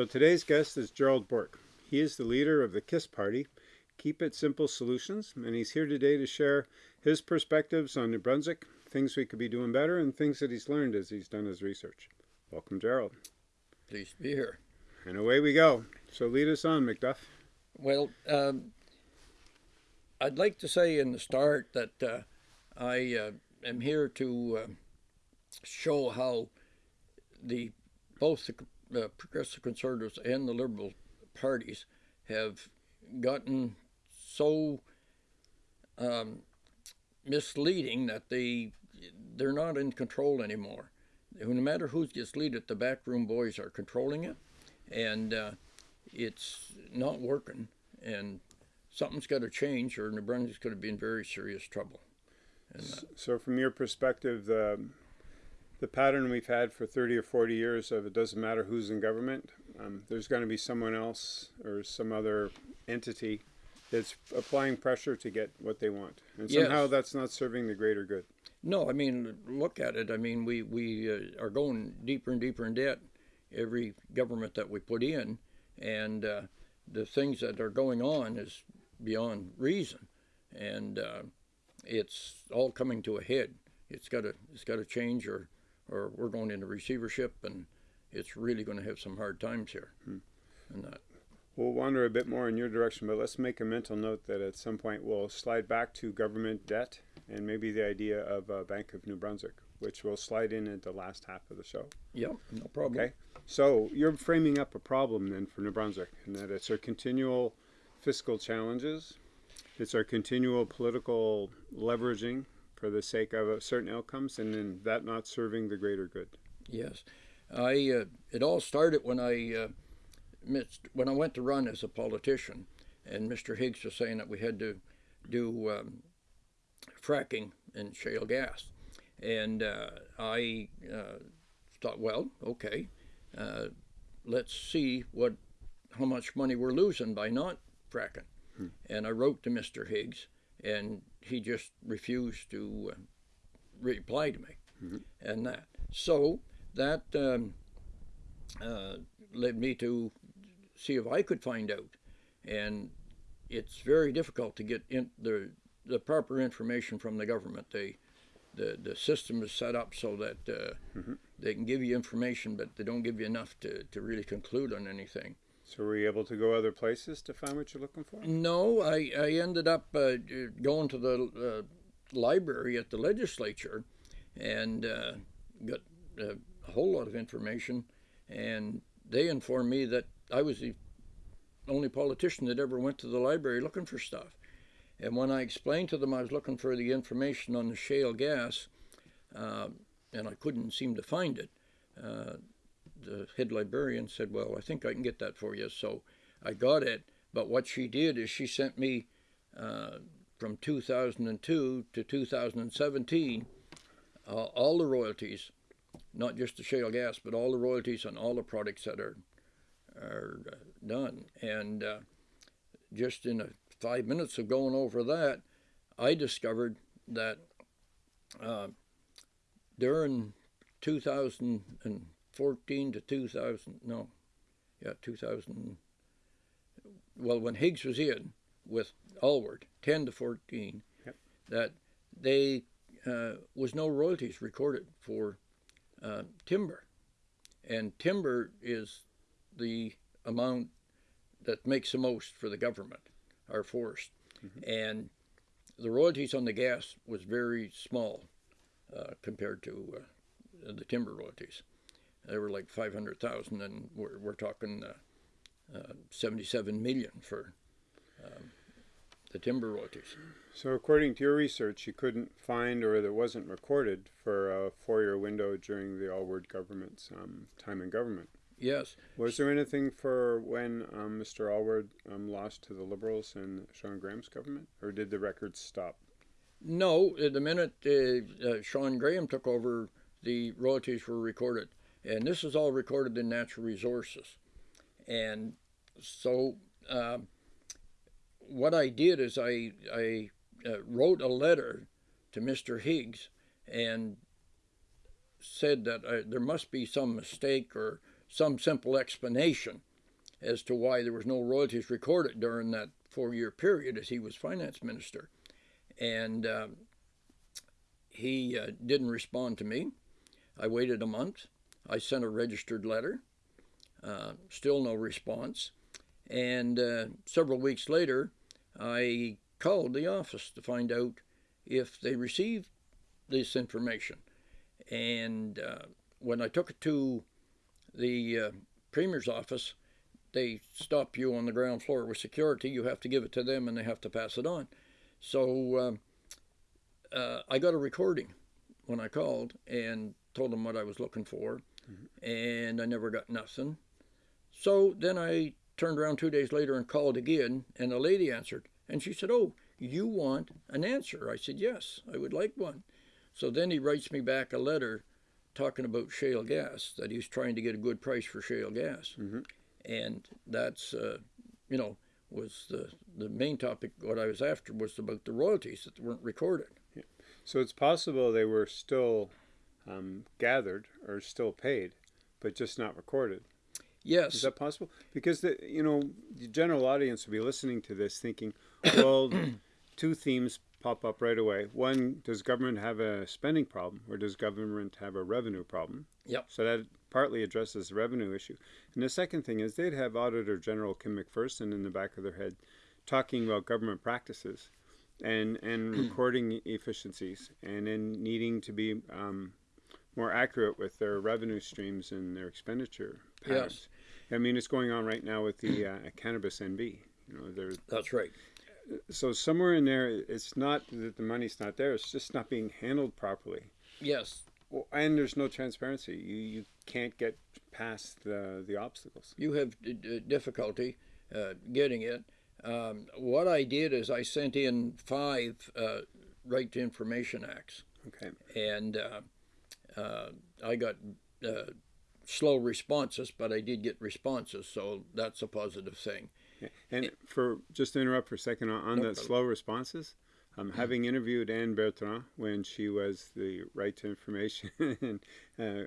So today's guest is Gerald Bourque. He is the leader of the KISS Party, Keep It Simple Solutions, and he's here today to share his perspectives on New Brunswick, things we could be doing better, and things that he's learned as he's done his research. Welcome, Gerald. Pleased to be here. And away we go. So lead us on, McDuff. Well, um, I'd like to say in the start that uh, I uh, am here to uh, show how the both the the Progressive Conservatives and the Liberal parties have gotten so um, misleading that they they're not in control anymore. No matter who gets lead the backroom boys are controlling it, and uh, it's not working. And something's got to change, or New Brunswick's going to be in very serious trouble. So, from your perspective, the the pattern we've had for 30 or 40 years of it doesn't matter who's in government, um, there's going to be someone else or some other entity that's applying pressure to get what they want. And somehow yes. that's not serving the greater good. No, I mean, look at it. I mean, we, we uh, are going deeper and deeper in debt every government that we put in. And uh, the things that are going on is beyond reason. And uh, it's all coming to a head. It's got to it's got to change or or we're going into receivership, and it's really going to have some hard times here. Hmm. And that. We'll wander a bit more in your direction, but let's make a mental note that at some point we'll slide back to government debt and maybe the idea of a Bank of New Brunswick, which will slide in at the last half of the show. Yeah, no problem. Okay, so you're framing up a problem then for New Brunswick, and that it's our continual fiscal challenges, it's our continual political leveraging for the sake of certain outcomes and then that not serving the greater good. Yes. I, uh, it all started when I, uh, missed, when I went to run as a politician and Mr. Higgs was saying that we had to do um, fracking and shale gas. And uh, I uh, thought, well, okay, uh, let's see what how much money we're losing by not fracking. Hmm. And I wrote to Mr. Higgs, and he just refused to uh, reply to me, mm-hmm. and that. So that um, uh, led me to see if I could find out, and it's very difficult to get in the the proper information from the government. They the the system is set up so that uh, mm-hmm. they can give you information, but they don't give you enough to, to really conclude on anything. So were you able to go other places to find what you're looking for? No, I, I ended up uh, going to the uh, library at the legislature and uh, got uh, a whole lot of information. And they informed me that I was the only politician that ever went to the library looking for stuff. And when I explained to them I was looking for the information on the shale gas, uh, and I couldn't seem to find it, uh, the head librarian said, Well, I think I can get that for you. So I got it. But what she did is she sent me uh, from 2002 to 2017 uh, all the royalties, not just the shale gas, but all the royalties on all the products that are, are uh, done. And uh, just in a five minutes of going over that, I discovered that uh, during 2000 and 14 to 2000, no, yeah, 2000. Well, when Higgs was in with Alward, 10 to 14, yep. that they uh, was no royalties recorded for uh, timber, and timber is the amount that makes the most for the government, our forest, mm-hmm. and the royalties on the gas was very small uh, compared to uh, the timber royalties they were like 500,000, and we're, we're talking uh, uh, 77 million for um, the timber royalties. So, according to your research, you couldn't find or that wasn't recorded for a four year window during the Alward government's um, time in government. Yes. Was there anything for when um, Mr. Alward um, lost to the Liberals in Shawn Graham's government, or did the records stop? No, the minute uh, uh, Shawn Graham took over, the royalties were recorded. And this is all recorded in Natural Resources. And so uh, what I did is I, I uh, wrote a letter to Mr. Higgs and said that uh, there must be some mistake or some simple explanation as to why there was no royalties recorded during that four-year period as he was finance minister, and um, he uh, didn't respond to me. I waited a month. I sent a registered letter. Uh, still no response. And uh, several weeks later, I called the office to find out if they received this information. And uh, when I took it to the uh, Premier's office, they stop you on the ground floor with security. You have to give it to them and they have to pass it on. So um, uh, I got a recording when I called and told them what I was looking for. And I never got nothing. So then I turned around two days later and called again, and a lady answered, and she said, "Oh, you want an answer?" I said, "Yes, I would like one." So then he writes me back a letter talking about shale gas that he's trying to get a good price for shale gas, mm-hmm. and that's uh, you know was the the main topic. What I was after was about the royalties that weren't recorded. Yeah. So it's possible they were still um, gathered or still paid, but just not recorded. Yes. Is that possible? Because the you know the general audience will be listening to this thinking, well, two themes pop up right away. One, does government have a spending problem, or does government have a revenue problem? Yep. So that partly addresses the revenue issue. And the second thing is they'd have Auditor General Kim MacPherson in the back of their head talking about government practices and and recording efficiencies and then needing to be um, more accurate with their revenue streams and their expenditure patterns. Yes. I mean, it's going on right now with the uh, cannabis NB. You know, That's right. So somewhere in there, it's not that the money's not there; it's just not being handled properly. Yes. Well, and there's no transparency. You you can't get past the the obstacles. You have difficulty uh, getting it. Um, what I did is I sent in five uh, right to information acts. Okay. And uh, uh, I got uh, slow responses, but I did get responses, so that's a positive thing. And for just to interrupt for a second on, on no the problem. slow responses, um, having interviewed Anne Bertrand when she was the Right to Information uh,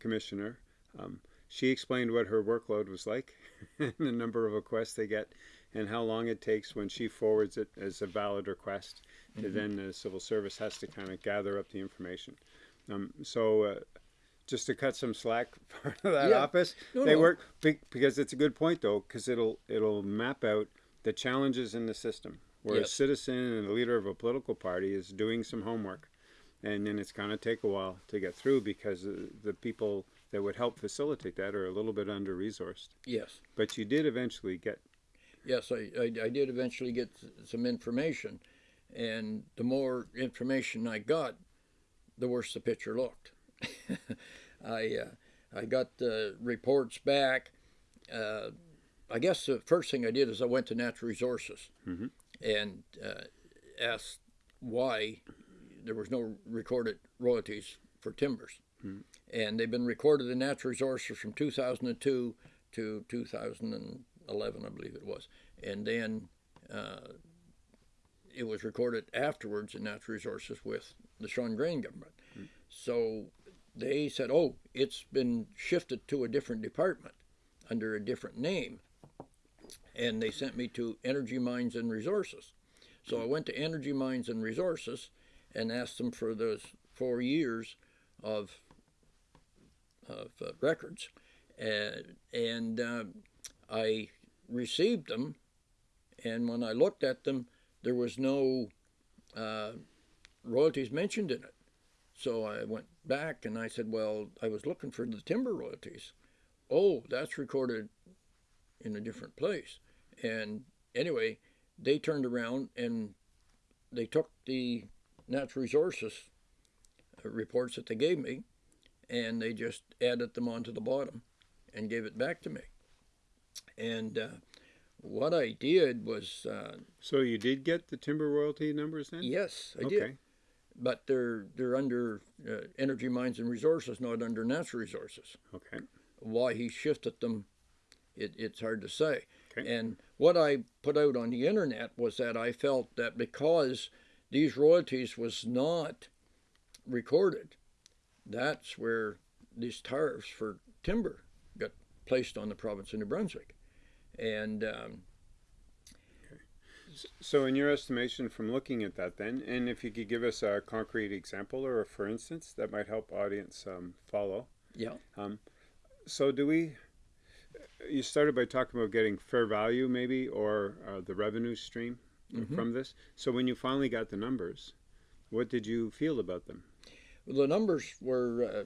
Commissioner, um, she explained what her workload was like, and the number of requests they get, and how long it takes when she forwards it as a valid request. Mm-hmm. then the civil service has to kind of gather up the information. Um, so uh, just to cut some slack part of that yeah. office, no, they no. work because it's a good point though, because it'll it'll map out the challenges in the system where yes. a citizen and a leader of a political party is doing some homework, and then it's going to take a while to get through because the people that would help facilitate that are a little bit under resourced. Yes. But you did eventually get. Yes, I, I, I did eventually get some information, and the more information I got, the worse the picture looked. I uh, I got the reports back. Uh, I guess the first thing I did is I went to Natural Resources mm-hmm. and uh, asked why there was no recorded royalties for timbers. Mm-hmm. And they've been recorded in Natural Resources from 2002 to 2011, I believe it was. And then uh, it was recorded afterwards in Natural Resources with the Shawn Graham government. Mm. So they said, oh, it's been shifted to a different department under a different name. And they sent me to Energy Mines and Resources. So I went to Energy Mines and Resources and asked them for those four years of, of uh, records. And, and uh, I received them. And when I looked at them, there was no uh, royalties mentioned in it. So I went back and I said, Well, I was looking for the timber royalties. Oh, that's recorded in a different place. And anyway, they turned around and they took the natural resources uh, reports that they gave me and they just added them onto the bottom and gave it back to me. And uh, what I did was. Uh, so you did get the timber royalty numbers then? Yes, I okay. did but they're they're under uh, energy mines and resources, not under natural resources. Okay. Why he shifted them, it, it's hard to say. Okay. And what I put out on the internet was that I felt that because these royalties was not recorded, that's where these tariffs for timber got placed on the province of New Brunswick. And um, So, in your estimation, from looking at that, then, and if you could give us a concrete example or a for instance, that might help audience um, follow. yeah, So, do we? You started by talking about getting fair value, maybe, or uh, the revenue stream from this. So, when you finally got the numbers, what did you feel about them? the numbers were uh,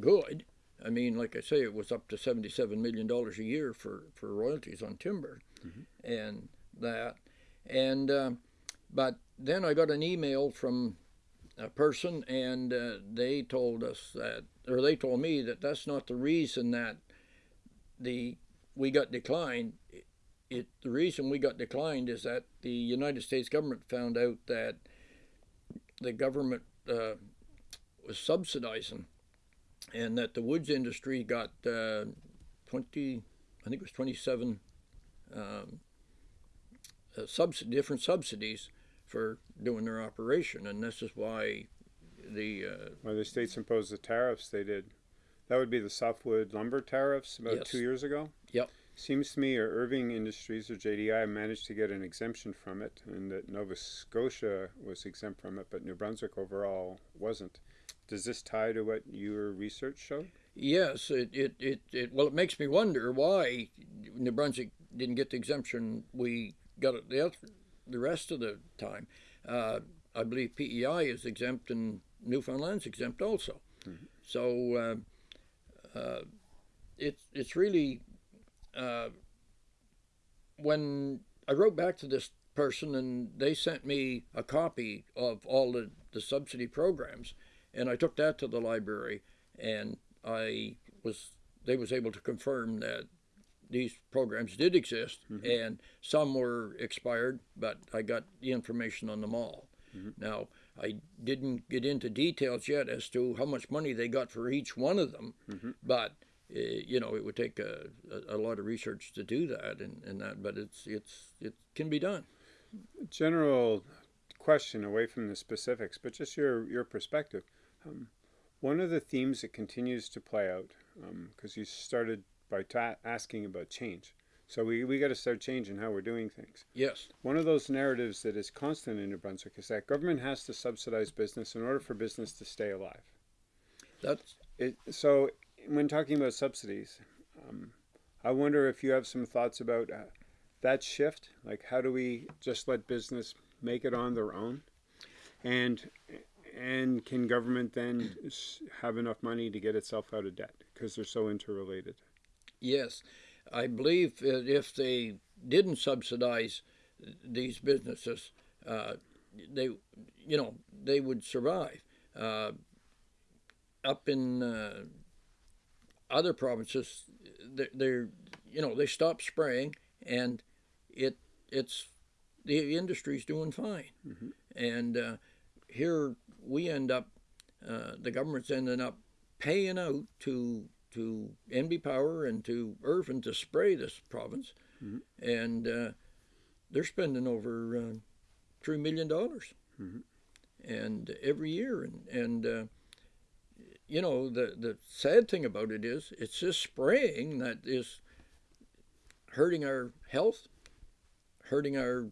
good. I mean, like I say, it was up to seventy-seven million dollars a year for, for royalties on timber, and that, and um, but then I got an email from a person, and uh, they told us that, or they told me that that's not the reason that the we got declined. It, the reason we got declined is that the United States government found out that the government uh, was subsidizing, and that the woods industry got uh, twenty, I think it was twenty-seven um, uh, subs- different subsidies for doing their operation, and this is why the uh, When the states imposed the tariffs, they did. That would be the softwood lumber tariffs about Yes. two years ago. Yep. Seems to me, or Irving Industries or JDI managed to get an exemption from it, and that Nova Scotia was exempt from it, but New Brunswick overall wasn't. Does this tie to what your research showed? Yes, it, it, it, it well, it makes me wonder why New Brunswick didn't get the exemption we got it the, the rest of the time. Uh, I believe PEI is exempt and Newfoundland's exempt also. So uh, uh, it's it's really uh, when I wrote back to this person and they sent me a copy of all the, the subsidy programs and I took that to the library and I was they was able to confirm that these programs did exist and some were expired, but I got the information on them all. Now I didn't get into details yet as to how much money they got for each one of them, but uh, you know it would take a, a, a lot of research to do that and, and that, but it's it's it can be done. General question away from the specifics, but just your your perspective. Um, one of the themes that continues to play out, because you started by ta- asking about change, so we we got to start changing how we're doing things. Yes, One of those narratives that is constant in New Brunswick is that government has to subsidize business in order for business to stay alive. that's It, so, when talking about subsidies, um, I wonder if you have some thoughts about uh, that shift. Like, how do we just let business make it on their own, and and can government then have enough money to get itself out of debt because they're so interrelated? Yes, I believe that if they didn't subsidize these businesses, uh, they, you know, they would survive. Uh, up in uh, other provinces, they're, they're, you know, they stop spraying, and it, it's, the industry's doing fine, and uh, here we end up, uh, the government's ending up paying out to to NB Power and to Irving to spray this province, and uh, they're spending over uh, three million dollars, and every year, and and uh, you know the the sad thing about it is it's this spraying that is hurting our health, hurting our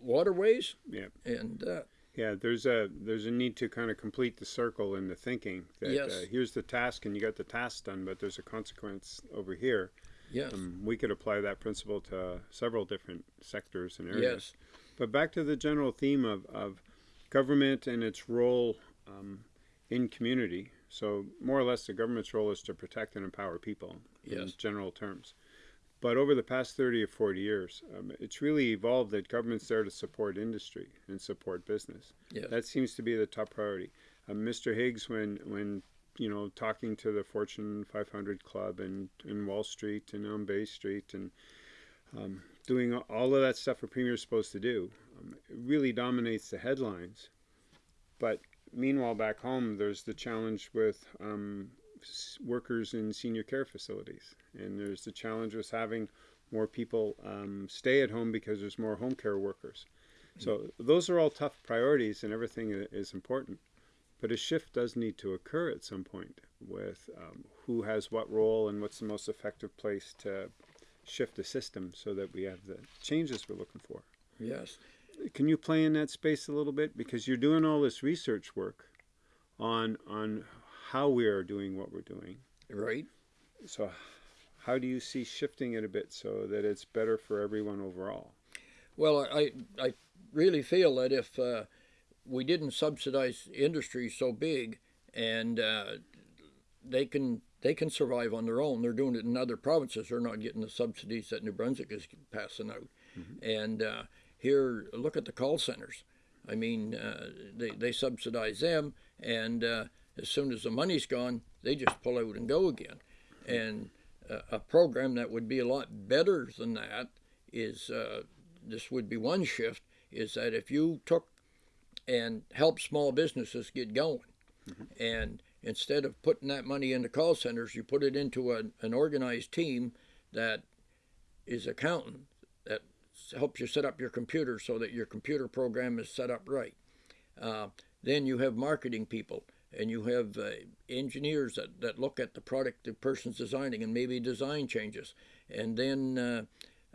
waterways, Yeah. and uh, Yeah, there's a there's a need to kind of complete the circle in the thinking that Yes. uh, here's the task and you got the task done, but there's a consequence over here. yes, Um, we could apply that principle to several different sectors and areas. yes, But back to the general theme of, of government and its role um, in community. So more or less, the government's role is to protect and empower people yes. in general terms. But over the past 30 or 40 years, um, it's really evolved that government's there to support industry and support business. yes, That seems to be the top priority. Um, Mr. Higgs, when when you know talking to the Fortune 500 Club and in Wall Street and on Bay Street and um, doing all of that stuff a premier's supposed to do, um, it really dominates the headlines. But meanwhile, back home, there's the challenge with um, workers in senior care facilities, and there's the challenge with having more people um, stay at home because there's more home care workers. So those are all tough priorities, and everything is important. But a shift does need to occur at some point with um, who has what role and what's the most effective place to shift the system so that we have the changes we're looking for. Yes. Can you play in that space a little bit because you're doing all this research work on on how we are doing what we're doing. Right. So how do you see shifting it a bit so that it's better for everyone overall? Well, I I really feel that if uh, we didn't subsidize industries so big and uh, they can they can survive on their own. They're doing it in other provinces. They're not getting the subsidies that New Brunswick is passing out. Mm-hmm. And uh, here, look at the call centers. I mean, uh, they, they subsidize them, and uh, as soon as the money's gone, they just pull out and go again. And uh, a program that would be a lot better than that is uh, this would be one shift is that if you took and helped small businesses get going, mm-hmm. and instead of putting that money into call centers, you put it into a, an organized team that is accountant that helps you set up your computer so that your computer program is set up right. Uh, then you have marketing people and you have uh, engineers that, that look at the product the person's designing and maybe design changes. And then uh,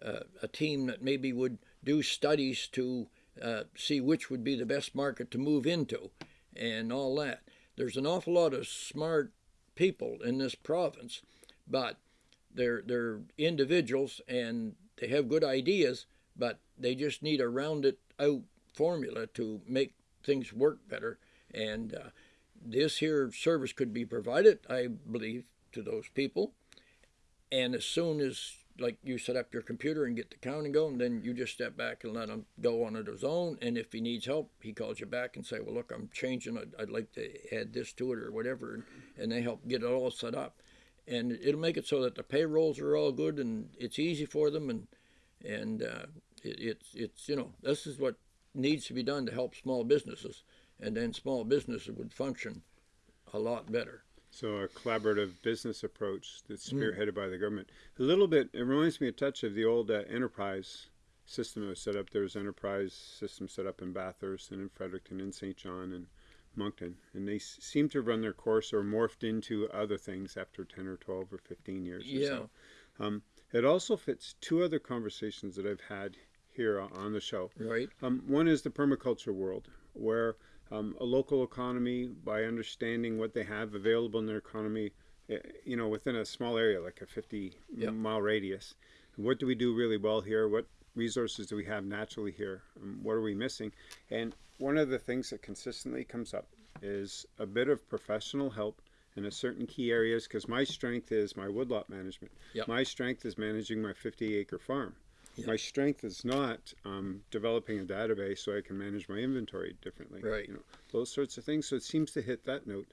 uh a team that maybe would do studies to uh, see which would be the best market to move into and all that there's an awful lot of smart people in this province, but they're they're individuals and they have good ideas, but they just need a rounded out formula to make things work better. And uh, this here service could be provided, I believe, to those people. And as soon as like you set up your computer and get the counting going, then you just step back and let him go on it his own. And if he needs help, he calls you back and say, "Well, look, I'm changing. I'd, I'd like to add this to it or whatever," and, and they help get it all set up. And it'll make it so that the payrolls are all good and it's easy for them. And and uh, it, it's it's you know this is what needs to be done to help small businesses, and then small businesses would function a lot better. So a collaborative business approach that's hmm. spearheaded mm. by the government. A little bit, it reminds me a touch of the old uh, enterprise system that was set up. There was enterprise system set up in Bathurst and in Fredericton and St. John and Moncton. And they s- seem to run their course or morphed into other things after 10 or 12 or 15 years yeah. or so. Um, it also fits two other conversations that I've had here on the show. Right. Um, one is the permaculture world, where um, a local economy by understanding what they have available in their economy, eh, you know, within a small area like a 50 yep. mile radius. What do we do really well here? What resources do we have naturally here? Um, what are we missing? And one of the things that consistently comes up is a bit of professional help in a certain key areas because my strength is my woodlot management. Yep. My strength is managing my 50 acre farm. My strength is not um, developing a database so I can manage my inventory differently. Right. You know, those sorts of things. So it seems to hit that note.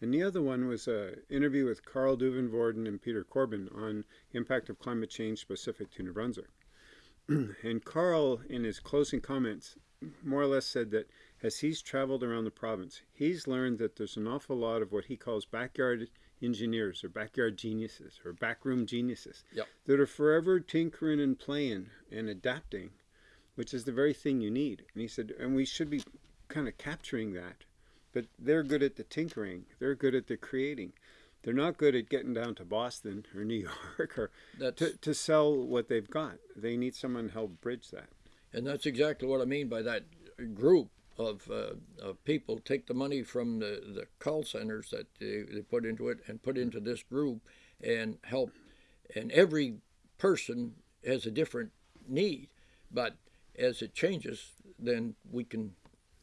And the other one was an interview with Carl Duivenvoorden and Peter Corbin on impact of climate change specific to New Brunswick. and Carl, in his closing comments, more or less said that as he's traveled around the province, he's learned that there's an awful lot of what he calls backyard engineers or backyard geniuses or backroom geniuses yep. that are forever tinkering and playing and adapting, which is the very thing you need. And he said, and we should be kind of capturing that. But they're good at the tinkering, they're good at the creating. They're not good at getting down to Boston or New York or to, to sell what they've got. They need someone to help bridge that. And that's exactly what I mean by that group of, uh, of people take the money from the, the call centers that they, they put into it and put into this group and help. And every person has a different need, but as it changes, then we can,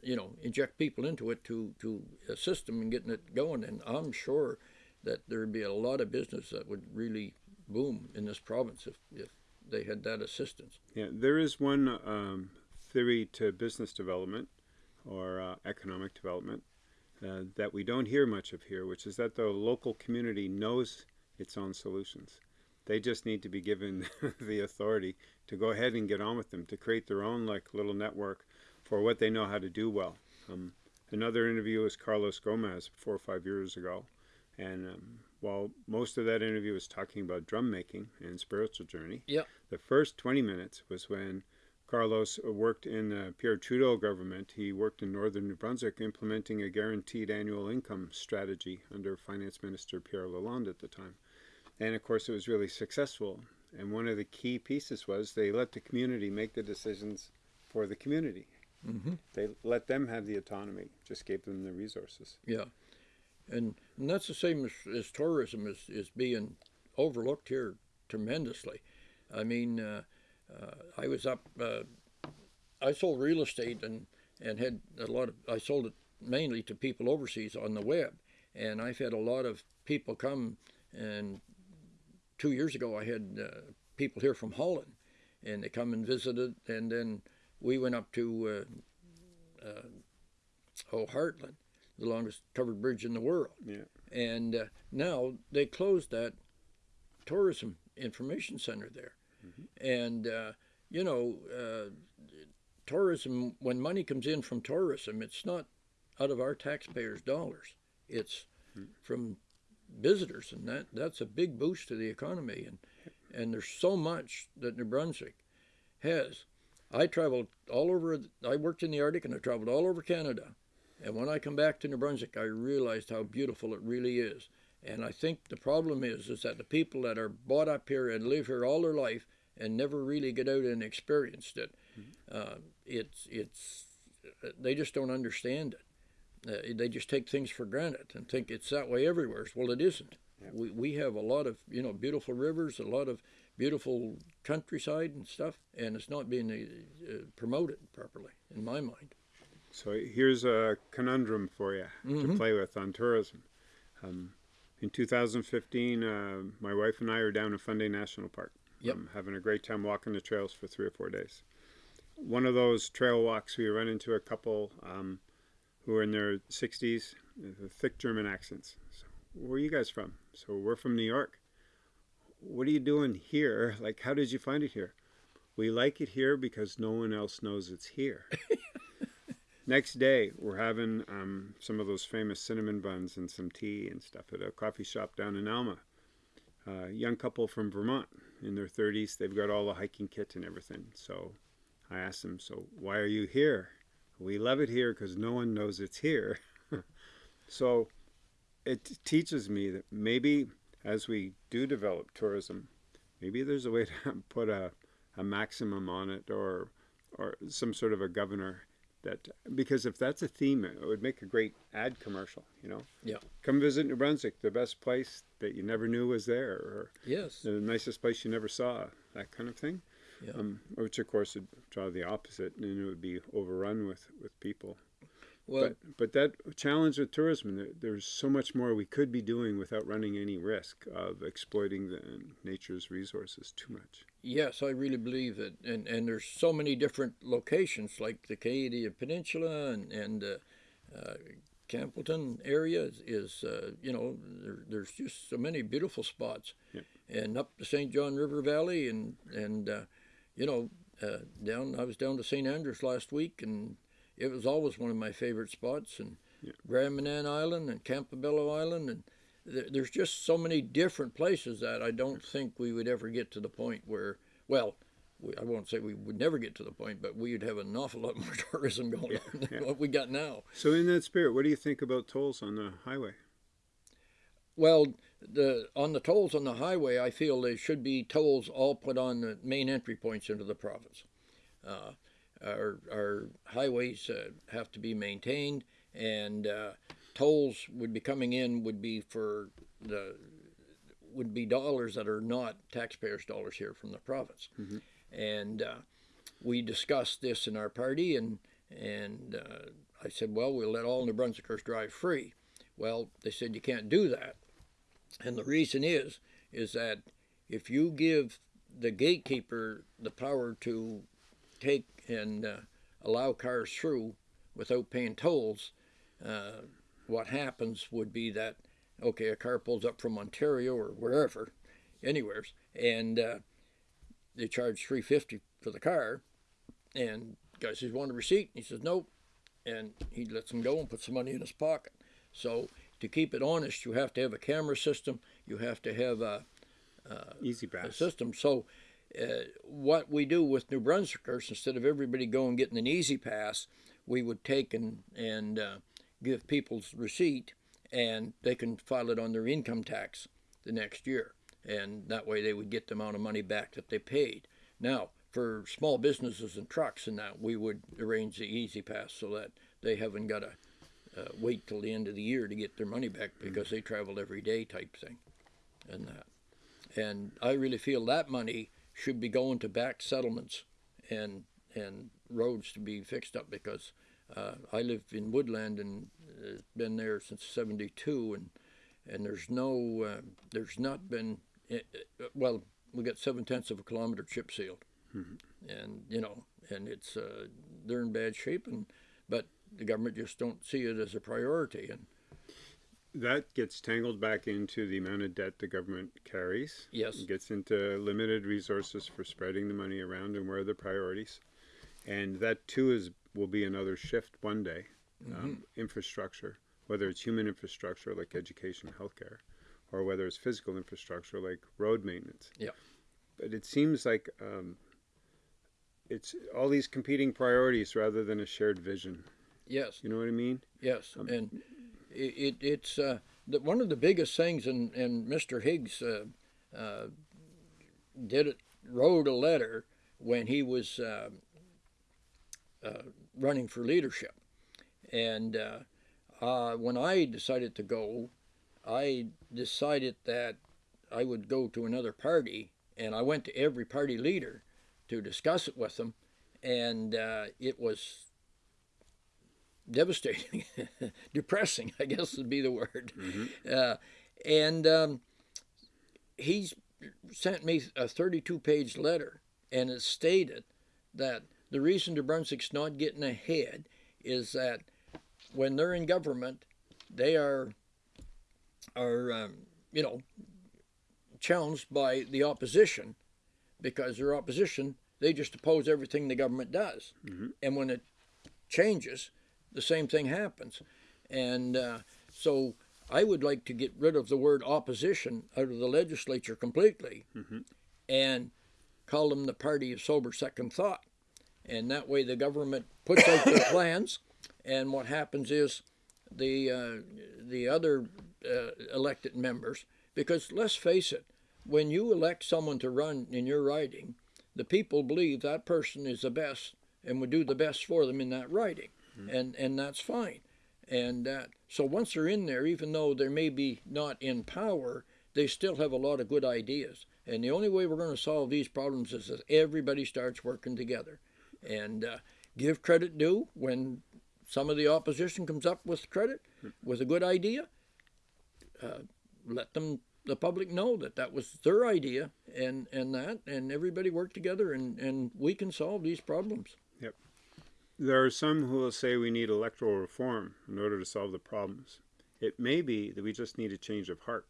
you know, inject people into it to to assist them in getting it going. And I'm sure that there'd be a lot of business that would really boom in this province if, if they had that assistance. Yeah, there is one um, theory to business development or uh, economic development uh, that we don't hear much of here, which is that the local community knows its own solutions. They just need to be given the authority to go ahead and get on with them, to create their own like little network for what they know how to do well. Um, another interview was Carlos Gomez four or five years ago, and um, while most of that interview was talking about drum making and spiritual journey, yep. the first 20 minutes was when Carlos worked in the Pierre Trudeau government. He worked in northern New Brunswick implementing a guaranteed annual income strategy under Finance Minister Pierre Lalonde at the time. And of course, it was really successful. And one of the key pieces was they let the community make the decisions for the community. Mm-hmm. They let them have the autonomy, just gave them the resources. Yeah, and, and that's the same as, as tourism is, is being overlooked here tremendously. I mean, uh, uh, I was up. Uh, I sold real estate and and had a lot of. I sold it mainly to people overseas on the web, and I've had a lot of people come. And two years ago, I had uh, people here from Holland, and they come and visited, and then we went up to uh, uh, oh Hartland, the longest covered bridge in the world. Yeah. And uh, now they closed that tourism information center there. Mm-hmm. And, uh, you know, uh, tourism, when money comes in from tourism, it's not out of our taxpayers' dollars, it's Hmm. from visitors. And that, that's a big boost to the economy. And, and there's so much that New Brunswick has. I traveled all over, I worked in the Arctic and I traveled all over Canada. And when I come back to New Brunswick, I realized how beautiful it really is. And I think the problem is, is that the people that are brought up here and live here all their life and never really get out and experienced it, uh, it's it's they just don't understand it. Uh, they just take things for granted and think it's that way everywhere. Well, it isn't. Yeah. We we have a lot of you know beautiful rivers, a lot of beautiful countryside and stuff, and it's not being uh, uh, promoted properly, in my mind. So here's a conundrum for you to Mhm. play with on tourism. Um, in 2015, uh, my wife and I are down in Fundy National Park. Yep. Um, having a great time walking the trails for three or four days. One of those trail walks, we run into a couple um, who are in their 60s, with thick German accents. So, where are you guys from? So, we're from New York. What are you doing here? Like, how did you find it here? We like it here because no one else knows it's here. Next day, we're having um, some of those famous cinnamon buns and some tea and stuff at a coffee shop down in Alma. A young couple from Vermont in their 30s. They've got all the hiking kit and everything. So I asked them, So why are you here? We love it here because no one knows it's here. so it teaches me that maybe as we do develop tourism, maybe there's a way to put a, a maximum on it or, or some sort of a governor that because if that's a theme it would make a great ad commercial you know Yeah. come visit new brunswick the best place that you never knew was there or Yes. the nicest place you never saw that kind of thing Yeah. um, which of course would draw the opposite and it would be overrun with with people Well, but but that challenge with tourism there, there's so much more we could be doing without running any risk of exploiting the nature's resources too much Yes, I really believe it, and and there's so many different locations like the Acadian Peninsula and and uh, uh, Campbellton area is, is uh, you know there, there's just so many beautiful spots, Yep. and up the St. John River Valley and and uh, you know uh, down I was down to St. Andrews last week and it was always one of my favorite spots and Yeah. Grand Manan Island and Campobello Island and there's just so many different places that I don't think we would ever get to the point where, well, we, I won't say we would never get to the point, but we would have an awful lot more tourism going on than yeah. what we got now. so in that spirit what do you think about tolls on the highway Well, the on the tolls on the highway, I feel there should be tolls all put on the main entry points into the province. Uh, our, our highways uh, have to be maintained, and uh, tolls would be coming in would be for the would be dollars that are not taxpayers' dollars here from the province. And uh, we discussed this in our party, and and uh, I said, well, we'll let all New Brunswickers drive free. Well, they said you can't do that, and the reason is is that if you give the gatekeeper the power to take and uh, allow cars through without paying tolls, uh, what happens would be that okay, a car pulls up from Ontario or wherever, anywheres, and uh, they charge three fifty for the car, and guy says, "Want a receipt?" And he says, "Nope," and he lets him go and puts the money in his pocket. So to keep it honest, you have to have a camera system. You have to have a, easy a pass system. So uh, what we do with New Brunswickers, instead of everybody going getting an easy pass, we would take and and uh, give people's receipt, and they can file it on their income tax the next year, and that way they would get the amount of money back that they paid. Now, for small businesses and trucks and that, we would arrange the easy pass so that they haven't got to uh, wait till the end of the year to get their money back because they travel every day type thing, and that. And I really feel that money should be going to back settlements and and roads to be fixed up because uh, I live in Woodland and uh, been there since '72 and and there's no uh, there's not been uh, well we got seven tenths of a kilometer chip sealed and you know and it's uh, they're in bad shape and but the government just don't see it as a priority and That gets tangled back into the amount of debt the government carries. Yes. It gets into limited resources for spreading the money around and where are the priorities. And that too is will be another shift one day. Um, infrastructure, whether it's human infrastructure like education, healthcare, or whether it's physical infrastructure like road maintenance. Yeah. But it seems like um, it's all these competing priorities rather than a shared vision. yes You know what I mean? Yes, and it, it it's uh, the, one of the biggest things, and, and Mr. Higgs uh, uh, did it, wrote a letter when he was uh, uh, running for leadership, and uh, uh, when I decided to go, I decided that I would go to another party, and I went to every party leader to discuss it with them, and uh, it was devastating, depressing, I guess would be the word. Uh, and um, he's sent me a 32 page letter, and it stated that the reason New Brunswick's not getting ahead is that when they're in government, they are are um, you know challenged by the opposition because their opposition they just oppose everything the government does, and when it changes, the same thing happens. And uh, so I would like to get rid of the word opposition out of the legislature completely and call them the party of sober second thought. And that way the government puts out their plans, and what happens is the, uh, the other uh, elected members, because let's face it, when you elect someone to run in your riding, the people believe that person is the best and would do the best for them in that riding and and that's fine. And uh, so once they're in there, even though they may be not in power, they still have a lot of good ideas. And the only way we're going to solve these problems is that everybody starts working together, and uh, give credit due when some of the opposition comes up with credit with a good idea. Uh, let them the public know that that was their idea and and that and everybody work together and and we can solve these problems Yep. There are some who will say we need electoral reform in order to solve the problems. It may be that we just need a change of heart.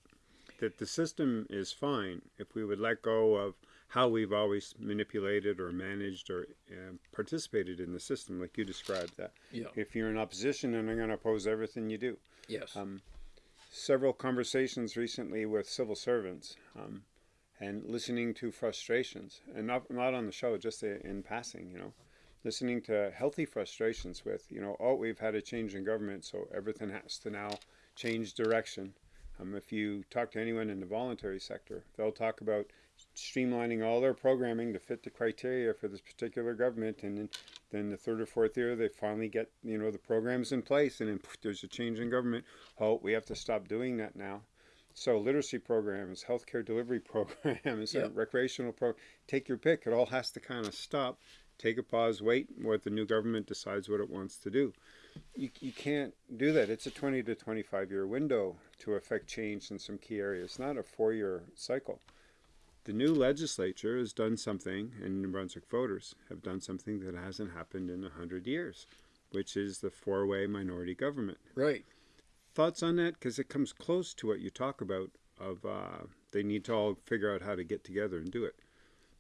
That the system is fine if we would let go of how we've always manipulated or managed or uh, participated in the system, like you described that. Yeah. If you're in opposition and I'm going to oppose everything you do. yes Um, several conversations recently with civil servants um, and listening to frustrations, and not, not on the show, just in passing, you know, listening to healthy frustrations with, you know, oh, we've had a change in government, so everything has to now change direction. Um, if you talk to anyone in the voluntary sector, they'll talk about streamlining all their programming to fit the criteria for this particular government, and then, then the third or fourth year they finally get you know the programs in place, and then there's a change in government. Oh, we have to stop doing that now. So literacy programs, healthcare delivery programs, and recreational pro, take your pick. It all has to kind of stop, take a pause, wait what the new government decides what it wants to do. You, you can't do that. It's a 20 to 25 year window to affect change in some key areas, not a four year cycle. The new legislature has done something, and New Brunswick voters have done something that hasn't happened in a hundred years, which is the four way minority government. Right. Thoughts on that? Because it comes close to what you talk about of uh, they need to all figure out how to get together and do it.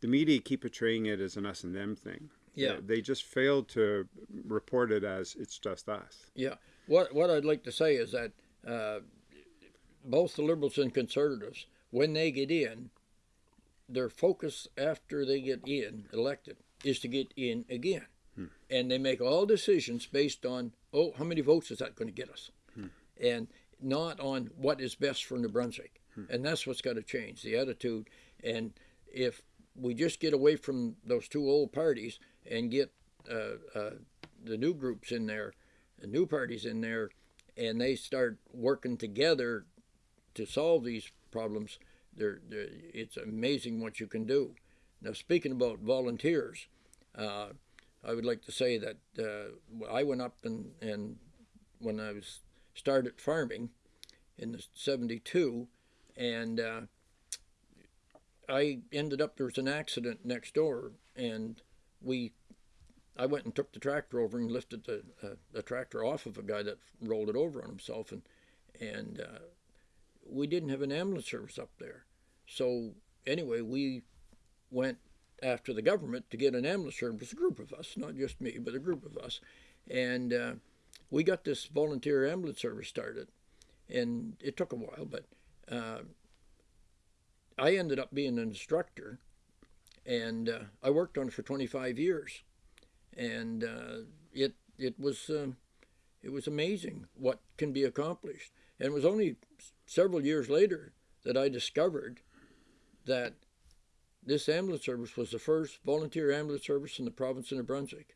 The media keep portraying it as an us and them thing. Yeah. they just failed to report it as it's just us. Yeah. What what I'd like to say is that uh, both the liberals and conservatives, when they get in, their focus after they get in elected is to get in again, and they make all decisions based on oh how many votes is that going to get us, and not on what is best for New Brunswick, and that's what's got to change the attitude. And if we just get away from those two old parties and get uh, uh, the new groups in there, the new parties in there, and they start working together to solve these problems, they're, they're, it's amazing what you can do. Now, speaking about volunteers, uh, I would like to say that uh, I went up and, and when I was started farming in the 72, and uh, I ended up there was an accident next door, and we I went and took the tractor over and lifted the uh, the tractor off of a guy that rolled it over on himself, and and uh, we didn't have an ambulance service up there. So anyway, we went after the government to get an ambulance service. A group of us, not just me, but a group of us, and uh, we got this volunteer ambulance service started, and it took a while, but uh, I ended up being an instructor, and uh, I worked on it for 25 years, and uh, it it was um, it was amazing what can be accomplished. And it was only several years later that I discovered that this ambulance service was the first volunteer ambulance service in the province of New Brunswick.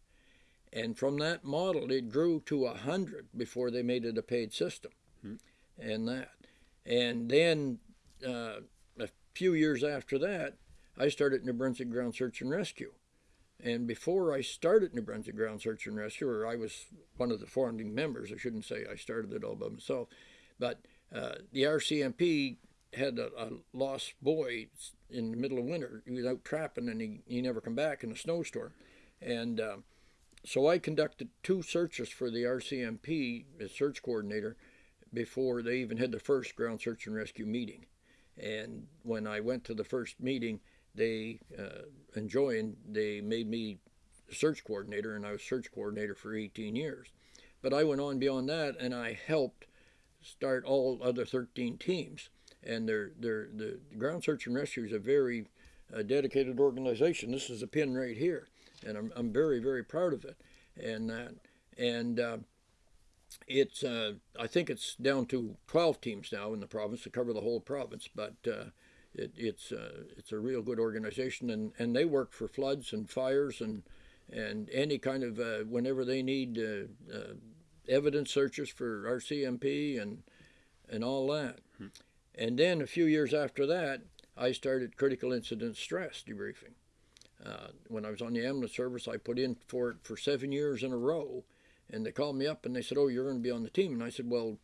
And from that model, it grew to a hundred before they made it a paid system, hmm. and that. And then uh, a few years after that, I started New Brunswick Ground Search and Rescue. And before I started New Brunswick Ground Search and Rescue, or I was one of the founding members, I shouldn't say I started it all by myself, but uh, the RCMP had a, a, lost boy in the middle of winter. He was out trapping and he, he never come back in a snowstorm. And uh, so I conducted two searches for the RCMP as search coordinator before they even had the first ground search and rescue meeting. And when I went to the first meeting, they uh, enjoying, they made me search coordinator, and I was search coordinator for 18 years. But I went on beyond that, and I helped start all other 13 teams. And they're, they're, the Ground Search and Rescue is a very uh, dedicated organization. This is a pin right here, and I'm, I'm very, very proud of it. And that, and uh, it's, I think it's down to 12 teams now in the province to cover the whole province, but uh, it, it's, uh, it's a real good organization, and, and they work for floods and fires and, and any kind of, uh, whenever they need evidence searches for RCMP and and all that. Hmm. And then a few years after that, I started critical incident stress debriefing. Uh, when I was on the ambulance service, I put in for it for seven years in a row, and they called me up and they said, "Oh, you're going to be on the team." And I said, "Well,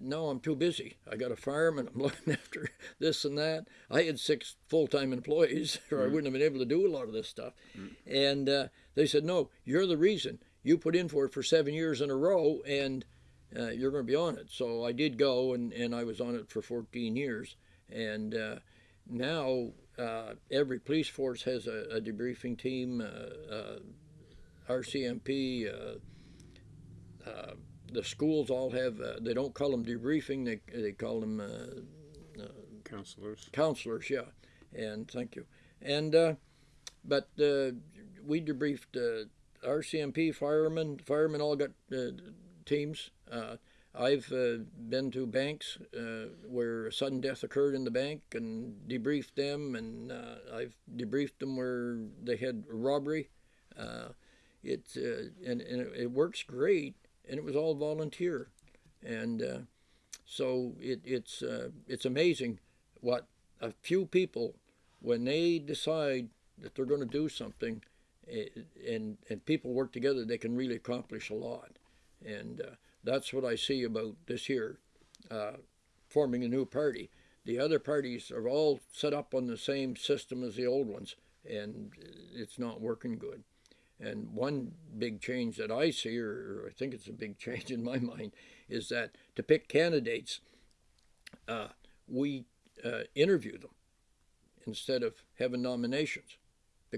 no, I'm too busy. I got a fireman. I'm looking after this and that. I had six full-time employees, or mm I hmm. wouldn't have been able to do a lot of this stuff." mm And uh, they said, "No, you're the reason you put in for it for seven years in a row and uh, you're going to be on it. So I did go and, and I was on it for 14 years. And uh, now uh, every police force has a, a debriefing team, uh, uh, RCMP. Uh, the schools all have, they don't call them debriefing, they, they call them counselors. Counselors, yeah. And thank you. And, but we debriefed RCMP firemen, firemen all got uh, teams. Uh, I've uh, been to banks uh, where a sudden death occurred in the bank and debriefed them, and uh, I've debriefed them where they had robbery. It and, and it, it, works great, and it was all volunteer, and so it, it's it's amazing what a few people when they decide that they're going to do something and and people work together, they can really accomplish a lot. And uh, that's what I see about this year, uh, forming a new party. The other parties are all set up on the same system as the old ones, and it's not working good. And one big change that I see, or I think it's a big change in my mind, is that to pick candidates, uh, we uh, interview them instead of having nominations.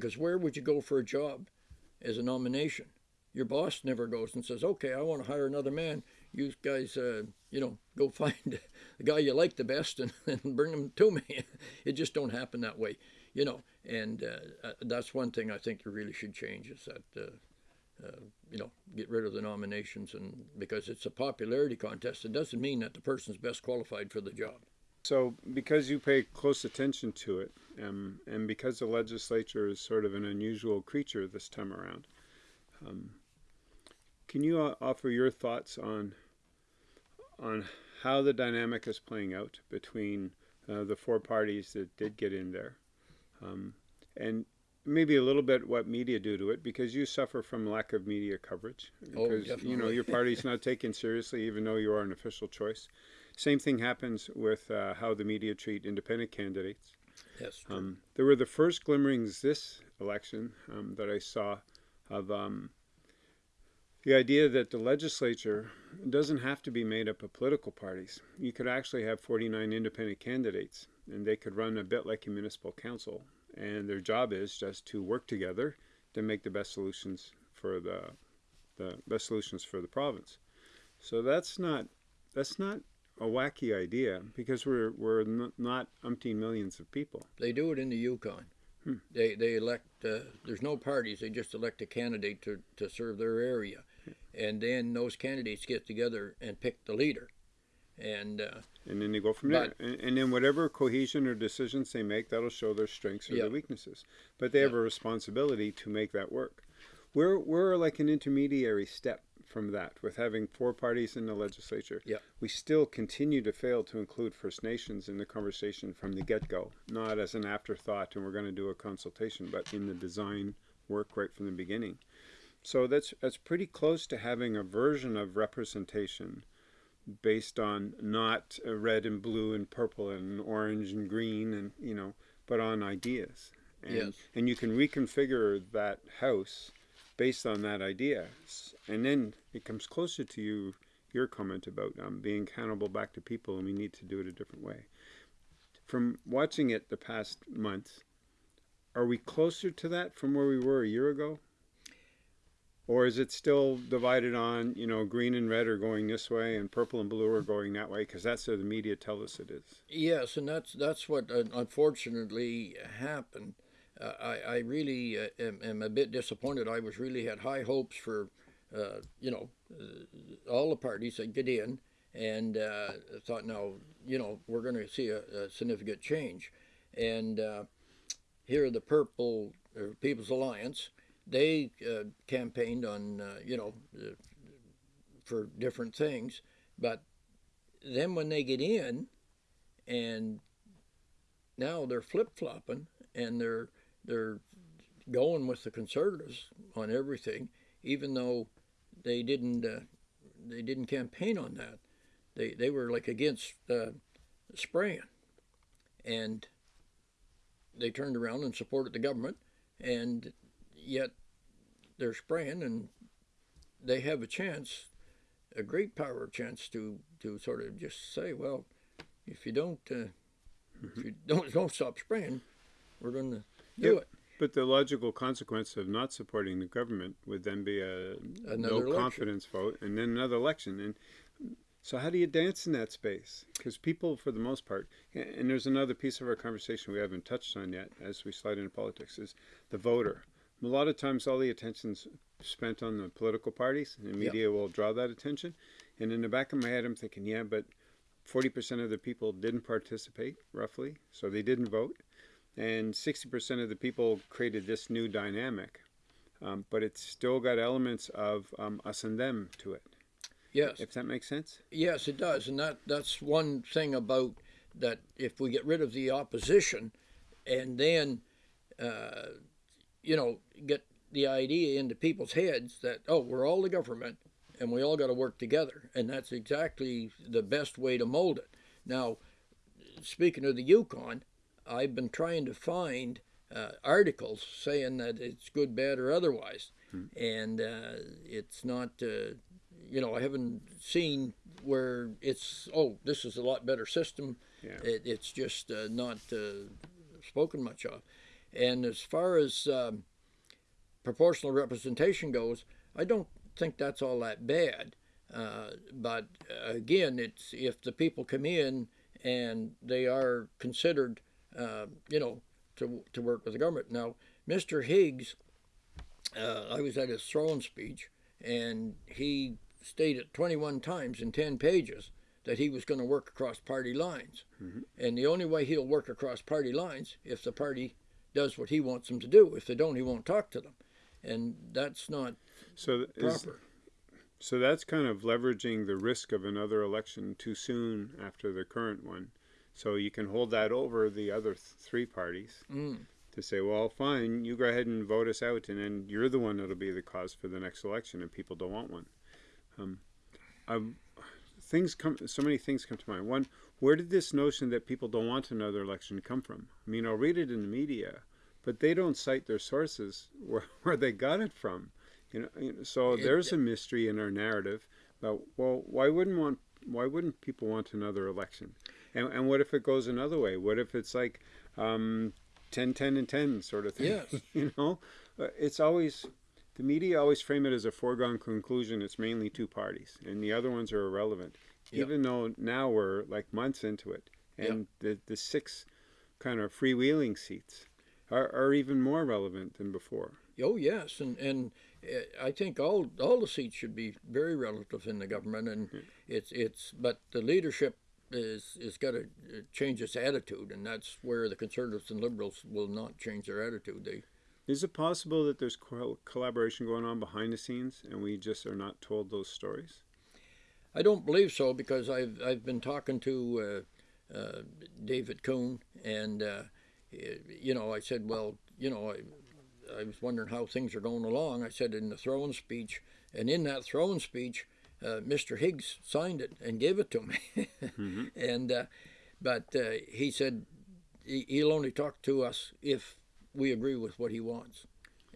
Because where would you go for a job as a nomination? Your boss never goes and says, okay, I want to hire another man. You guys, uh, you know, go find the guy you like the best and, and bring him to me. it just don't happen that way. you know, and uh, uh, that's one thing I think you really should change is that. Uh, uh, you know, get rid of the nominations, and because it's a popularity contest, it doesn't mean that the person's best qualified for the job. So, because you pay close attention to it, um, and because the legislature is sort of an unusual creature this time around, um, can you uh, offer your thoughts on on how the dynamic is playing out between uh, the four parties that did get in there, um, and maybe a little bit what media do to it because you suffer from lack of media coverage. Oh, because you know your party's not taken seriously even though you are an official choice. Same thing happens with uh, how the media treat independent candidates. Yes, true. Um, there were the first glimmerings this election um, that I saw of um, the idea that the legislature doesn't have to be made up of political parties. You could actually have 49 independent candidates, and they could run a bit like a municipal council. And their job is just to work together to make the best solutions for the the best solutions for the province. So that's not that's not a wacky idea because we're we're n- not umpteen millions of people. They do it in the Yukon. Hmm. They they elect. Uh, there's no parties. They just elect a candidate to, to serve their area, and then those candidates get together and pick the leader. And uh, and then they go from there. And, and then whatever cohesion or decisions they make, that'll show their strengths or Yeah. their weaknesses. But they have a responsibility to make that work. We're we're like an intermediary step from that with having four parties in the legislature. We still continue to fail to include First Nations in the conversation from the get go, not as an afterthought and we're going to do a consultation, but in the design work right from the beginning. So that's that's pretty close to having a version of representation based on not uh, red and blue and purple and orange and green and you know but on ideas and Yes. and you can reconfigure that house based on that idea and then it comes closer to you your comment about um, being accountable back to people and we need to do it a different way from watching it the past month are we closer to that from where we were a year ago or is it still divided on, you know, green and red are going this way and purple and blue are going that way? Because that's how the media tell us it is. yes, and that's that's what uh, unfortunately happened. I I really uh, am, am a bit disappointed. I was really had high hopes for, uh, you know, uh, all the parties that get in, and uh, thought now you know we're going to see a, a significant change, and uh, here the Purple People's Alliance. They campaigned on you know for different things, but then when they get in, and now they're flip flopping and they're they're going with the conservatives on everything, even though they didn't uh, they didn't campaign on that. They they were like against uh, spraying, and they turned around and supported the government, and yet they're spraying, and they have a chance, a great power chance to to sort of just say, well, if you don't uh, if you don't don't stop spraying, we're going to do Yep. it. But the logical consequence of not supporting the government would then be a Another no election. confidence vote and then another election. And so, how do you dance in that space? Because people, for the most part, and there's another piece of our conversation we haven't touched on yet as we slide into politics is the voter. A lot of times, all the attention's spent on the political parties, and the Yeah. media will draw that attention. And in the back of my head, I'm thinking, yeah, but 40% of the people didn't participate, roughly, so they didn't vote. And 60% of the people created this new dynamic. Um, but it's still got elements of um, us and them to it, Yes, if that makes sense. yes, it does, and that that's one thing about that. If we get rid of the opposition, and then, uh, you know, get the idea into people's heads that oh, we're all the government, and we all got to work together, and that's exactly the best way to mold it. Now, speaking of the Yukon, I've been trying to find uh, articles saying that it's good, bad, or otherwise, and uh, it's not. Uh, you know, I haven't seen where it's. Oh, this is a lot better system. Yeah. It, it's just uh, not uh, spoken much of. And as far as um, proportional representation goes, I don't think that's all that bad. Uh, but uh, again, it's if the people come in and they are considered, uh, you know, to to work with the government. Now, Mr. Higgs, uh, I was at his throne speech, and he stated 21 times in 10 pages that he was going to work across party lines. Mm-hmm. And the only way he'll work across party lines is if the party does what he wants them to do. If they don't, he won't talk to them. And that's not so proper. Is, so that's kind of leveraging the risk of another election too soon after the current one. So you can hold that over the other th- three parties mm. to say, well, fine, you go ahead and vote us out, and then you're the one that'll be the cause for the next election, and people don't want one. Um, I'm, things come. So many things come to mind. One, where did this notion that people don't want another election come from? I mean, I'll read it in the media, but they don't cite their sources where, where they got it from. You know, so It- there's a mystery in our narrative. But well, why wouldn't want? Why wouldn't people want another election? And, and what if it goes another way? What if it's like um, 10, 10, and 10 sort of thing? Yes. you know, Uh, it's always, the media always frame it as a foregone conclusion. It's mainly two parties, and the other ones are irrelevant. Yep. Even though now we're like months into it, and the, the six kind of freewheeling seats are, are even more relevant than before. Oh yes, and and uh, I think all all the seats should be very relative in the government, and it's it's but the leadership is is got to change its attitude, and that's where the conservatives and liberals will not change their attitude. They Is it possible that there's co- collaboration going on behind the scenes, and we just are not told those stories? I don't believe so because I've I've been talking to uh, uh, David Coon, and uh, you know I said, well, you know I. I was wondering how things are going along. I said in the throne speech, and in that throne speech, uh, Mr. Higgs signed it and gave it to me. And uh, but uh, he said he, he'll only talk to us if we agree with what he wants,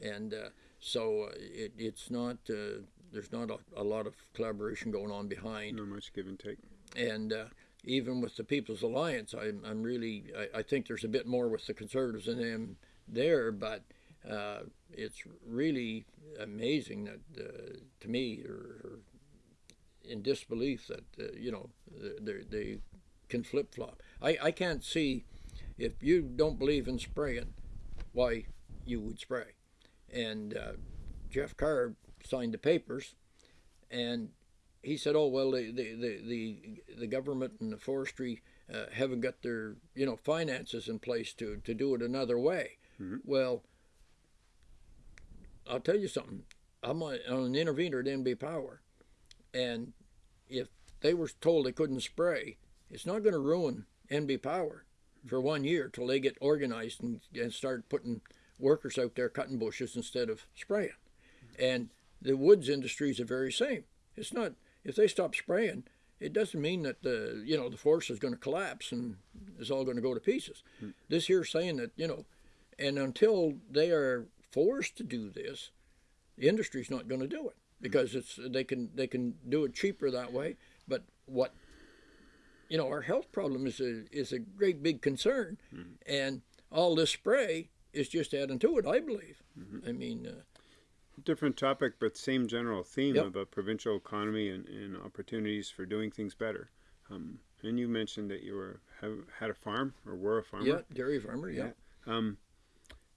and uh, so uh, it, it's not. Uh, there's not a, a lot of collaboration going on behind Not much give and take. and uh, even with the People's Alliance, I'm, I'm really I, I think there's a bit more with the Conservatives and them there, but uh, it's really amazing that uh, to me or in disbelief that uh, you know they they can flip flop. I, I can't see if you don't believe in spraying, why you would spray. And uh, Jeff Carr signed the papers, and he said, "Oh well, the the the the, government and the forestry uh, haven't got their you know finances in place to to do it another way." Well, I'll tell you something. I'm on, on an intervener at NB Power, and if they were told they couldn't spray, it's not going to ruin NB Power for one year till they get organized and, and start putting workers out there cutting bushes instead of spraying. And the woods industry is the very same. It's not if they stop spraying, it doesn't mean that the you know the forest is going to collapse and it's all going to go to pieces. This here saying that you know, and until they are forced to do this, the industry's not going to do it because it's they can they can do it cheaper that way. But what you know, our health problem is a is a great big concern, and all this spray is just adding to it. I believe. I mean, uh, Different topic, but same general theme Yep. about provincial economy and, and opportunities for doing things better. Um, and you mentioned that you were have, had a farm or were a farmer. yeah, dairy farmer. Yeah. Um,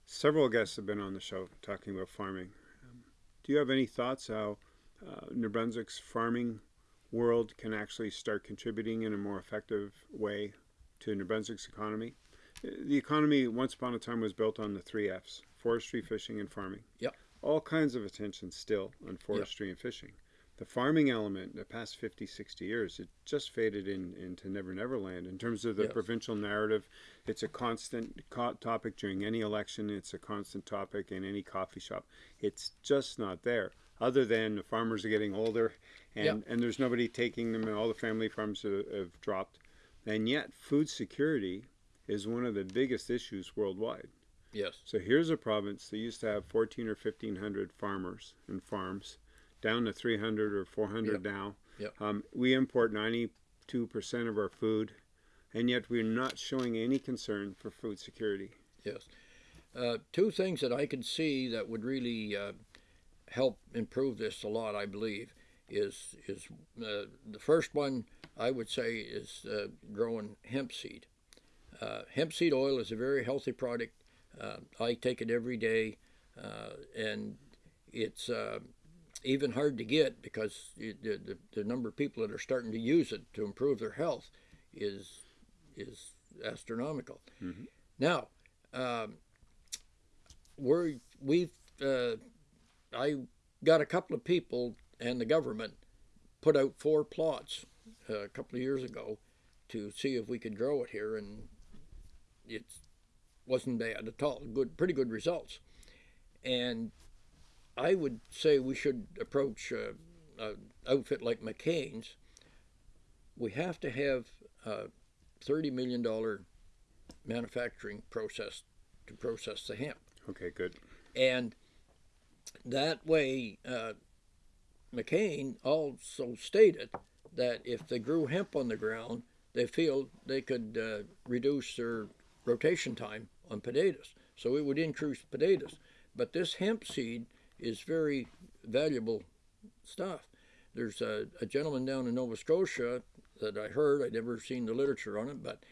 several guests have been on the show talking about farming. Do you have any thoughts how uh, New Brunswick's farming world can actually start contributing in a more effective way to New Brunswick's economy? Uh, The economy once upon a time was built on the three F's: forestry, fishing, and farming. Yep. All kinds of attention still on forestry and fishing. The farming element, in the past 50, 60 years, it just faded in, into Never Never Land. In terms of the Yes. provincial narrative, it's a constant co- topic during any election. It's a constant topic in any coffee shop. It's just not there. Other than the farmers are getting older, and, Yep. and there's nobody taking them, and all the family farms have, have dropped. And yet, food security is one of the biggest issues worldwide. Yes. So here's a province that used to have 14 or 1500 farmers and farms, down to 300 or 400 Yep. now. Yep. Um, we import 92% of our food, and yet we're not showing any concern for food security. Yes. Uh, two things that I can see that would really uh, help improve this a lot, I believe, is is uh, the first one I would say is uh, growing hemp seed. Uh, hemp seed oil is a very healthy product. Uh, I take it every day, uh, and it's uh, even hard to get because the, the, the number of people that are starting to use it to improve their health is is astronomical. Now, um, we're we've uh, I got a couple of people and the government put out four plots uh, a couple of years ago to see if we could grow it here, and it wasn't bad at all. Good, pretty good results. And I would say we should approach uh, an outfit like McCain's. We have to have a thirty million dollar manufacturing process to process the hemp, Okay, good. and that way, uh, McCain also stated that if they grew hemp on the ground, they feel they could uh, reduce their rotation time on potatoes. So it would increase potatoes. But this hemp seed is very valuable stuff. There's a, a gentleman down in Nova Scotia that I heard, I'd never seen the literature on it, but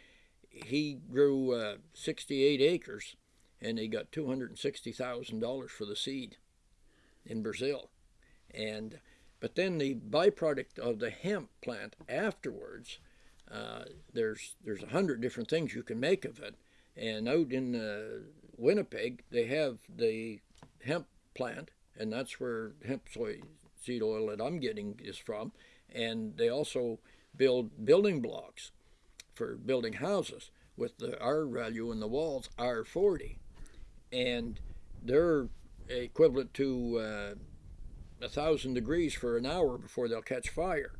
he grew uh, 68 acres and he got $260,000 for the seed in Brazil. And but then the byproduct of the hemp plant afterwards, uh, there's there's a hundred different things you can make of it. And out in uh, Winnipeg, they have the hemp plant, and that's where hemp soy seed oil that I'm getting is from. And they also build building blocks for building houses with the R value in the walls R40, and they're equivalent to uh, a thousand degrees for an hour before they'll catch fire.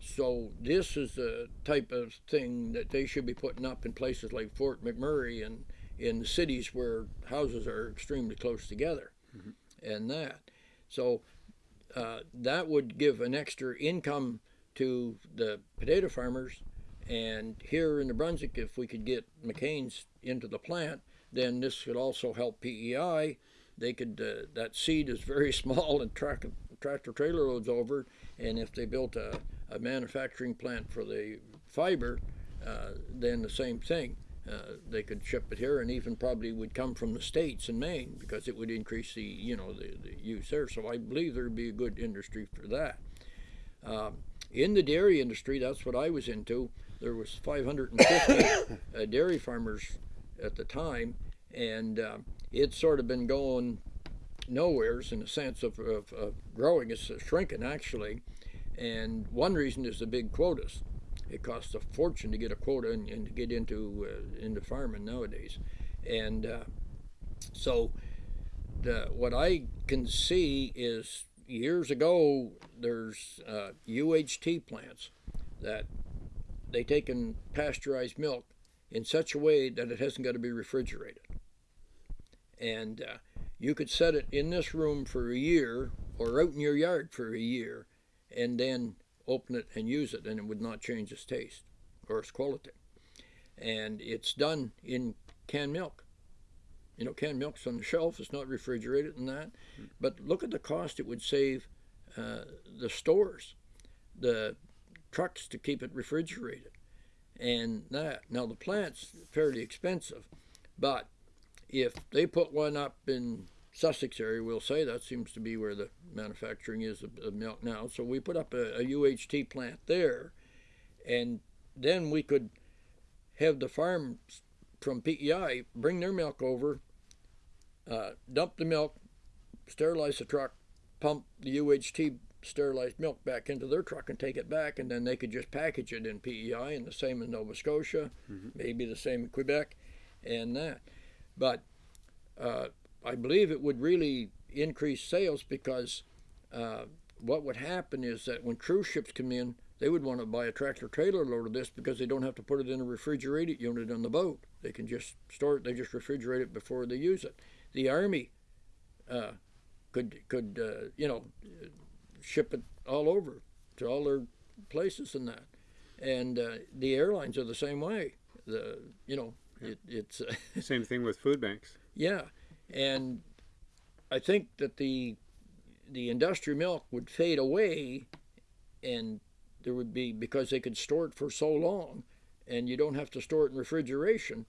So this is the type of thing that they should be putting up in places like Fort McMurray and in cities where houses are extremely close together, and that. So uh, that would give an extra income to the potato farmers. And here in New Brunswick, if we could get McCain's into the plant, then this could also help PEI. They could uh, that seed is very small and track, tractor trailer loads over. And if they built a, a manufacturing plant for the fiber, uh, then the same thing. Uh, they could ship it here, and even probably would come from the states and Maine because it would increase the you know the, the use there. So I believe there'd be a good industry for that. Um, in the dairy industry, that's what I was into. There was 550 uh, dairy farmers at the time, and uh, it's sort of been going nowheres in the sense of, of, of growing. It's uh, shrinking actually, and one reason is the big quotas. It costs a fortune to get a quota and, and to get into uh, into farming nowadays, and uh, so the, what I can see is years ago there's uh, UHT plants that they take in pasteurized milk in such a way that it hasn't got to be refrigerated, and uh, you could set it in this room for a year or out in your yard for a year, and then open it and use it, and it would not change its taste or its quality. And it's done in canned milk. You know, canned milk's on the shelf; it's not refrigerated and that. But look at the cost it would save uh, the stores, the trucks to keep it refrigerated, and that. Now the plant's fairly expensive, but if they put one up in Sussex area, we'll say that seems to be where the manufacturing is of, of milk now. So we put up a, a, UHT plant there, and then we could have the farms from PEI bring their milk over, uh, dump the milk, sterilize the truck, pump the UHT sterilized milk back into their truck and take it back, and then they could just package it in PEI, and the same in Nova Scotia, mm-hmm. maybe the same in Quebec, and that. But uh, I believe it would really increase sales because uh, what would happen is that when cruise ships come in, they would want to buy a tractor trailer load of this because they don't have to put it in a refrigerated unit on the boat. They can just store it. They just refrigerate it before they use it. The army uh, could could uh, you know ship it all over to all their places and that, and uh, the airlines are the same way. The you know it, it's same thing with food banks. Yeah, and I think that the the industrial milk would fade away, and there would be because they could store it for so long, and you don't have to store it in refrigeration.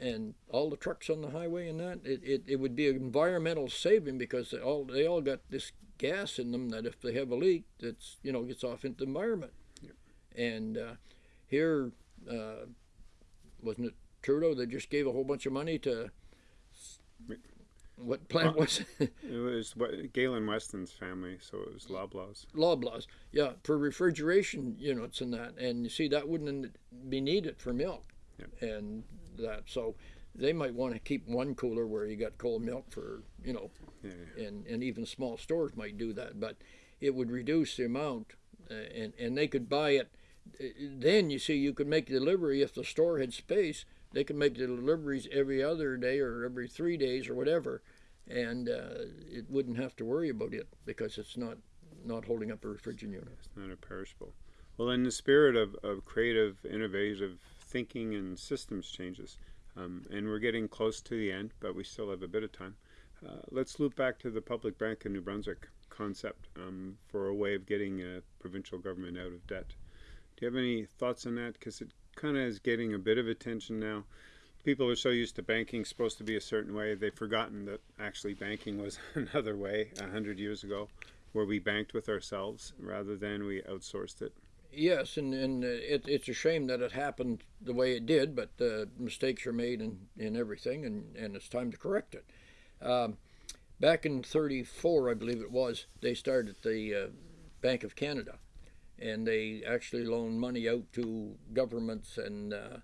and all the trucks on the highway and that it, it, it would be an environmental saving because they all they all got this gas in them that if they have a leak that's you know gets off into the environment and uh, here uh, wasn't it Trudeau that just gave a whole bunch of money to what plant was it? It was what, Galen Weston's family, so it was Loblaws. Loblaws, yeah, for refrigeration units and that, and you see that wouldn't be needed for milk, Yep. and that so they might want to keep one cooler where you got cold milk for you know, Yeah, yeah. and and even small stores might do that, but it would reduce the amount, uh, and and they could buy it. uh, Then you see you could make delivery if the store had space. They can make the deliveries every other day or every three days or whatever, and uh, it wouldn't have to worry about it because it's not not holding up a refrigerator unit. It's not a perishable. Well, in the spirit of, of creative, innovative thinking and systems changes, um, and we're getting close to the end, but we still have a bit of time. Uh, let's loop back to the public bank in New Brunswick concept um, for a way of getting a provincial government out of debt. Do you have any thoughts on that? Because it kind of is getting a bit of attention now. People are so used to banking supposed to be a certain way, they've forgotten that actually banking was another way a hundred years ago, where we banked with ourselves rather than we outsourced it. Yes, and, and uh, it, it's a shame that it happened the way it did, but mistakes are made in, in everything, and, and it's time to correct it. Um, back in 34, I believe it was, they started the uh, Bank of Canada, and they actually loaned money out to governments and uh,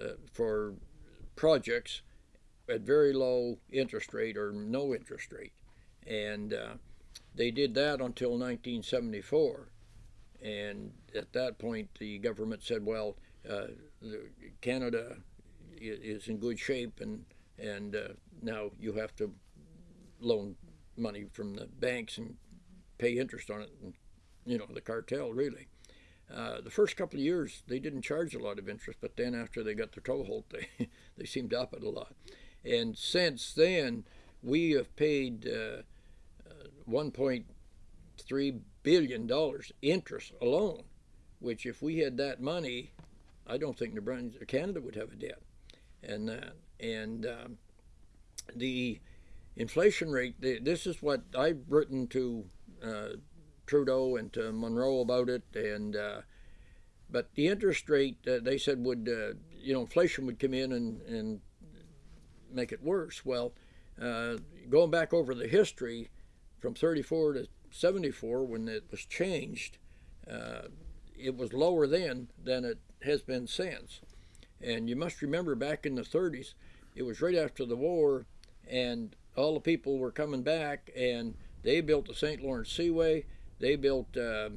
uh, for projects at very low interest rate or no interest rate. And uh, they did that until 1974 and at that point the government said, "Well, uh, Canada is in good shape, and and uh, now you have to loan money from the banks and pay interest on it, and you know the cartel really." Uh, the first couple of years they didn't charge a lot of interest, but then after they got their toehold, they they seemed to up it a lot, and since then we have paid uh, uh, 1.3 billion dollars interest alone, which if we had that money, I don't think New Brunswick, Canada would have a debt, and and um, the inflation rate. The, this is what I've written to uh, Trudeau and to Morneau about it, and uh, but the interest rate uh, they said would uh, you know inflation would come in and and make it worse. Well, uh, going back over the history from 34 to 74 when it was changed, uh, it was lower then than it has been since. And you must remember back in the 30s, it was right after the war, and all the people were coming back, and they built the St. Lawrence Seaway, they built uh,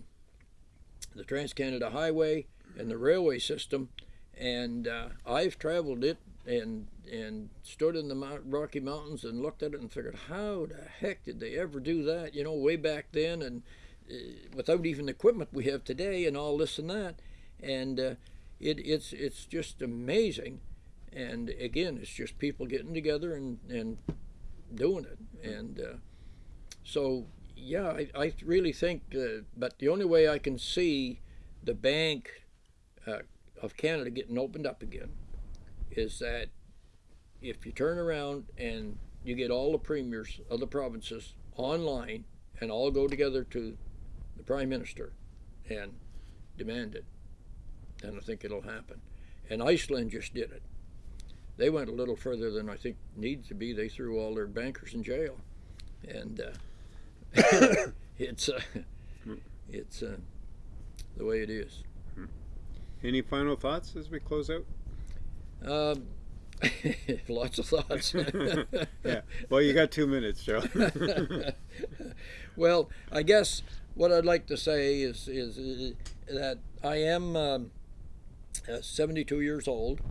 the Trans Canada Highway and the railway system, and uh, I've traveled it and and stood in the Mount, Rocky Mountains and looked at it and figured, how the heck did they ever do that? You know, way back then, and uh, without even the equipment we have today, and all this and that, and uh, it, it's it's just amazing. And again, it's just people getting together and and doing it, and uh, so yeah, I, I really think. Uh, but the only way I can see the Bank uh, of Canada getting opened up again is that if you turn around and you get all the premiers of the provinces online and all go together to the prime minister and demand it, then I think it'll happen. And Iceland just did it. They went a little further than I think needs to be. They threw all their bankers in jail, and uh, it's uh, it's uh, the way it is. Any final thoughts as we close out? Um, lots of thoughts. yeah. Well, you got two minutes, Joe. well, I guess what I'd like to say is is, uh, that I am um, uh, 72 years old.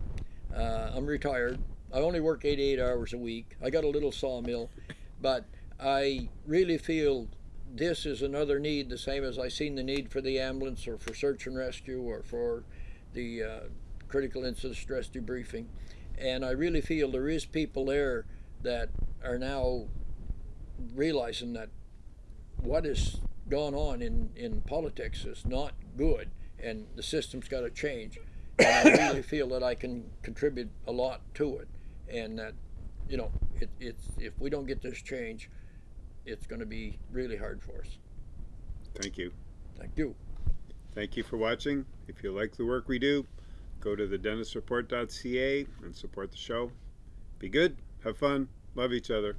Uh, I'm retired. I only work 88 hours a week. I got a little sawmill, but I really feel this is another need, the same as I seen the need for the ambulance or for search and rescue or for the uh, critical incident stress debriefing. And I really feel there is people there that are now realizing that what has gone on in, in politics is not good and the system's got to change. and I really feel that I can contribute a lot to it, and that you know it, it's if we don't get this change, it's going to be really hard for us. Thank you. Thank you. Thank you for watching. If you like the work we do, go to thedentistreport.ca and support the show. Be good, have fun, love each other.